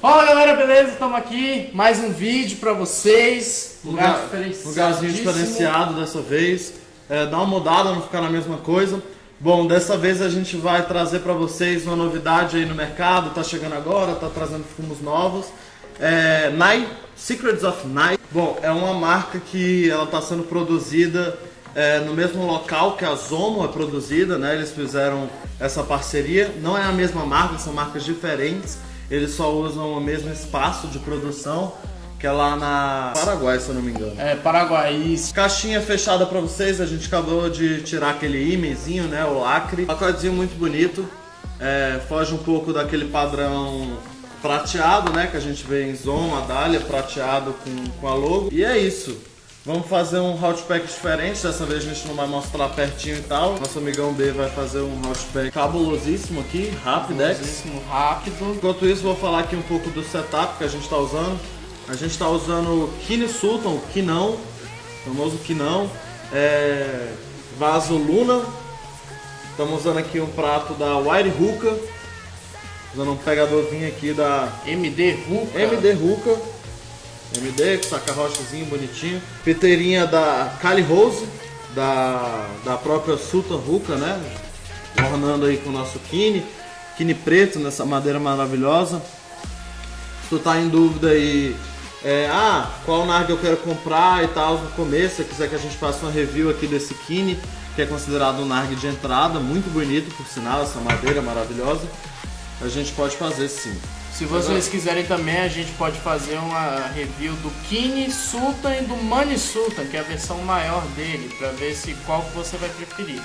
Fala galera, beleza? Estamos aqui, mais um vídeo pra vocês. Lugar, lugarzinho diferenciado dessa vez. É, dá uma mudada, não ficar na mesma coisa. Bom, dessa vez a gente vai trazer pra vocês uma novidade aí no mercado. Tá chegando agora, tá trazendo fumos novos. É, Night, Secrets of Night. Bom, é uma marca que ela tá sendo produzida é, no mesmo local que a Zomo é produzida, né? Eles fizeram essa parceria. Não é a mesma marca, são marcas diferentes. Eles só usam o mesmo espaço de produção, que é lá na Paraguai, se eu não me engano. É, Paraguai, isso. Caixinha fechada pra vocês, a gente acabou de tirar aquele imenzinho, né? O lacre. Pacotezinho muito bonito. É, foge um pouco daquele padrão prateado, né? Que a gente vê em Zomo, a Dália, prateado com, com a logo. E é isso. Vamos fazer um hot pack diferente, dessa vez a gente não vai mostrar pertinho e tal. Nosso amigão B vai fazer um hot pack cabulosíssimo aqui, Rapidex. Cabulosíssimo, rápido. Enquanto isso, vou falar aqui um pouco do setup que a gente está usando. A gente está usando o Kine Sultan, o Kinão, famoso Kinão, é, vaso Luna. Estamos usando aqui um prato da Wire Hookah, usando um pegadorzinho aqui da MD Ruka. MD Hookah. MD, com saca-rochazinho bonitinho. Piteirinha da Cali Rose, da, da própria Sultan Ruka, né? Ornando aí com o nosso Kine. Kine preto, nessa madeira maravilhosa. Se tu tá em dúvida aí, é, ah, qual narga eu quero comprar e tal no começo, se quiser que a gente faça uma review aqui desse Kine, que é considerado um nargue de entrada, muito bonito por sinal, essa madeira maravilhosa, a gente pode fazer sim. Se vocês quiserem também, a gente pode fazer uma review do Kine Sultan e do Mani Sultan, que é a versão maior dele, pra ver se qual você vai preferir.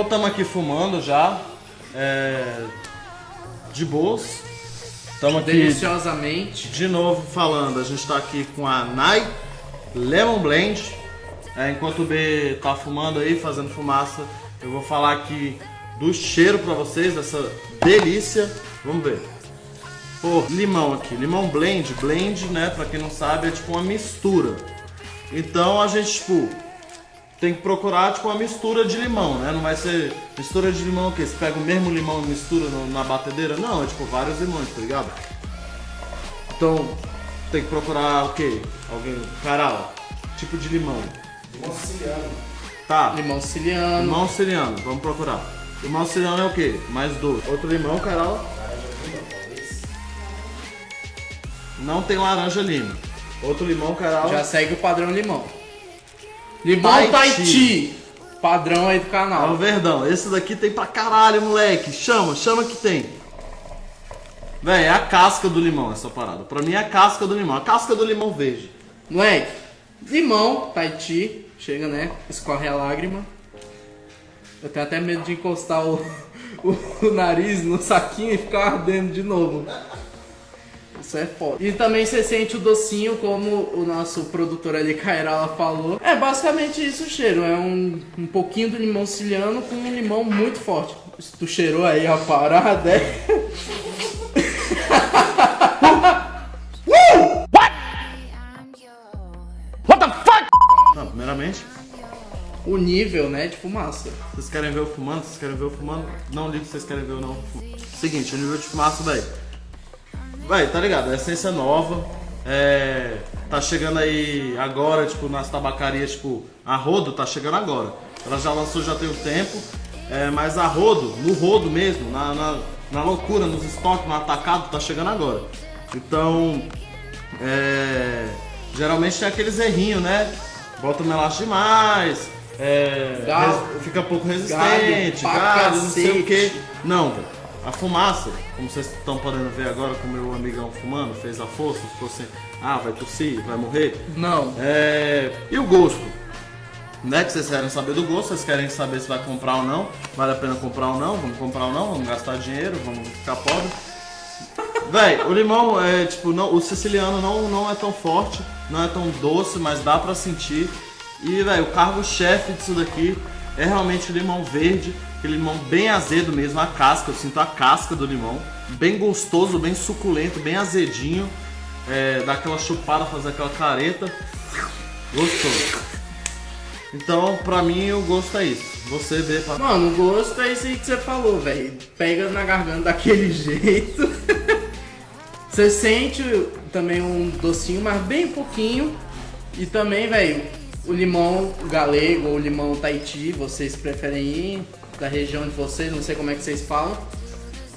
Voltamos aqui fumando já, é, de boas. Estamos aqui Deliciosamente. de novo falando. A gente está aqui com a Nai Lemon Blend. É, enquanto o B tá fumando aí, fazendo fumaça, eu vou falar aqui do cheiro para vocês, dessa delícia. Vamos ver. Pô, limão aqui, limão blend. Blend, né, pra quem não sabe, é tipo uma mistura. Então a gente, tipo, tem que procurar tipo uma mistura de limão, né? Não vai ser mistura de limão o quê? Você pega o mesmo limão e mistura no, na batedeira? Não, é tipo vários limões, tá ligado? Então tem que procurar o quê? Alguém. Caral, tipo de limão. Limão siciliano. Tá. Limão siciliano. Limão siciliano, vamos procurar. Limão siciliano é o quê? Mais doce. Outro limão, Carol. Não tem laranja lima. Outro limão, Carol. Já segue o padrão limão. Limão Tahiti. Padrão aí do É o canal. verdão. Esse daqui tem pra caralho, moleque. Chama, chama que tem. Véi, é a casca do limão essa parada. Pra mim é a casca do limão. A casca do limão verde. Moleque, limão Tahiti. Chega, né? Escorre a lágrima. Eu tenho até medo de encostar o, o, o nariz no saquinho e ficar ardendo de novo. Isso é foda. E também você sente o docinho, como o nosso produtor ali, Kairala, falou. É basicamente isso o cheiro. É um, um pouquinho do limão siciliano com um limão muito forte. Se tu cheirou aí a parada, é... Tá, primeiramente, o nível, né, de fumaça. vocês querem ver o fumando? Vocês querem ver o fumando? Não ligo se vocês querem ver ou não. Seguinte, o nível de fumaça, véi. Véi, tá ligado? É essência nova. É. Tá chegando aí agora, tipo, nas tabacarias, tipo, a Rodo tá chegando agora. Ela já lançou já tem um tempo. É, mas a Rodo, no Rodo mesmo, na, na, na loucura, nos estoques, no atacado, tá chegando agora. Então, é, geralmente tem aqueles errinhos, né? Bota melaço demais, é, Galo. res- fica pouco resistente, galho, não sei o que. Não, velho. A fumaça, como vocês estão podendo ver agora com o meu amigão fumando, fez a força, ficou assim, ah, vai tossir, vai morrer. Não. É, e o gosto? né? Que vocês querem saber do gosto, vocês querem saber se vai comprar ou não, vale a pena comprar ou não, vamos comprar ou não, vamos gastar dinheiro, vamos ficar pobre. Véi, o limão é tipo, não, o siciliano não, não é tão forte, não é tão doce, mas dá pra sentir. E, velho, o cargo-chefe disso daqui é realmente o limão verde, aquele limão bem azedo mesmo, a casca, eu sinto a casca do limão. Bem gostoso, bem suculento, bem azedinho. É, dá aquela chupada, fazer aquela careta. Gostoso. Então, pra mim, o gosto é isso. Você vê pra... Mano, o gosto é isso aí que você falou, velho. Pega na garganta daquele jeito. você sente também um docinho, mas bem pouquinho. E também, velho, o limão galego ou limão Tahiti, vocês preferem ir da região de vocês, não sei como é que vocês falam,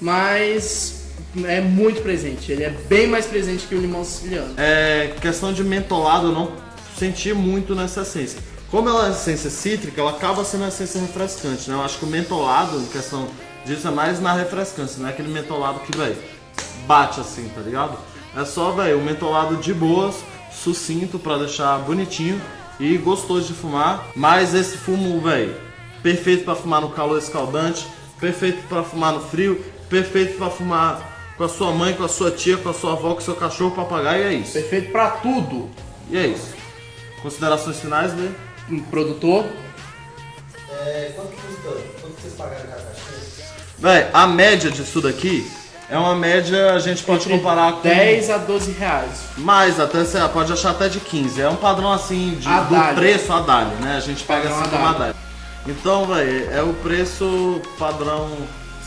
mas é muito presente, ele é bem mais presente que o limão siciliano. É, questão de mentolado, eu não senti muito nessa essência. Como ela é essência cítrica, ela acaba sendo essência refrescante, né? Eu acho que o mentolado, em questão disso, é mais na refrescância, não é aquele mentolado que, velho, bate assim, tá ligado? É só, velho, o mentolado de boas, sucinto, pra deixar bonitinho e gostoso de fumar. Mas esse fumo, velho, perfeito para fumar no calor escaldante, perfeito para fumar no frio, perfeito para fumar com a sua mãe, com a sua tia, com a sua avó, com o seu cachorro, papagaio, e é isso. Perfeito para tudo. E é isso. Considerações finais, né? Um produtor. É, quanto que custa? Quanto vocês pagaram cada caixinha? Véi, a média disso daqui é uma média, a gente pode Entre comparar com 10 a 12 reais. mais, até você pode achar até de 15. É um padrão assim de, do preço a Dália, né? A gente pega Padrão assim a como a Dália. Dália. Então, velho, é o preço padrão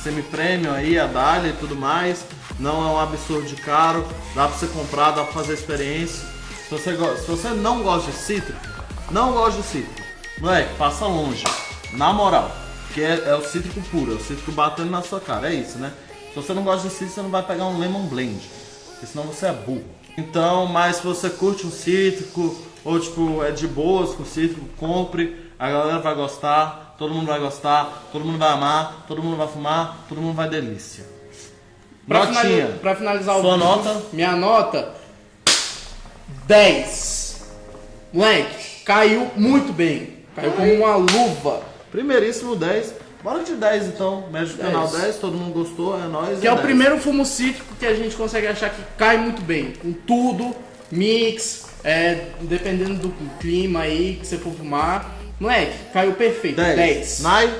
semi-premium aí, a Dália e tudo mais. Não é um absurdo de caro, dá pra você comprar, dá pra fazer experiência. Se você, se você não gosta de cítrico, não gosta de cítrico, moleque, passa longe. Na moral, que é, é o cítrico puro, é o cítrico batendo na sua cara, é isso, né? Se você não gosta de cítrico, você não vai pegar um lemon blend, porque senão você é burro. Então, mas se você curte um cítrico, ou tipo, é de boas com cítrico, compre, a galera vai gostar, todo mundo vai gostar, todo mundo vai amar, todo mundo vai fumar, todo mundo vai delícia. Pra, Notinha. finali- pra finalizar o Sua vídeo, nota? minha nota 10. Moleque, caiu muito bem. Caiu como uma luva. Primeiríssimo 10. Bora de 10 então. Médio do 10. canal 10, todo mundo gostou, é nóis. Que é o 10. primeiro fumo cítrico que a gente consegue achar que cai muito bem. Com tudo, mix, é, dependendo do clima aí que você for fumar. Moleque, caiu perfeito. 10. 10. Nai,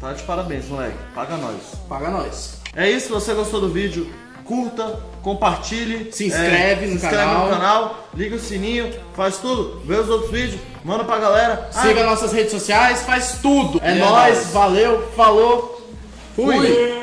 tá de parabéns, moleque. Paga nós. Paga nós. É isso, se você gostou do vídeo, curta, compartilhe. Se inscreve no se inscreve canal. no canal, liga o sininho, faz tudo, vê os outros vídeos, manda pra galera. Siga Ah, nossas redes sociais, faz tudo. É é nóis, nóis. valeu, falou. Fui.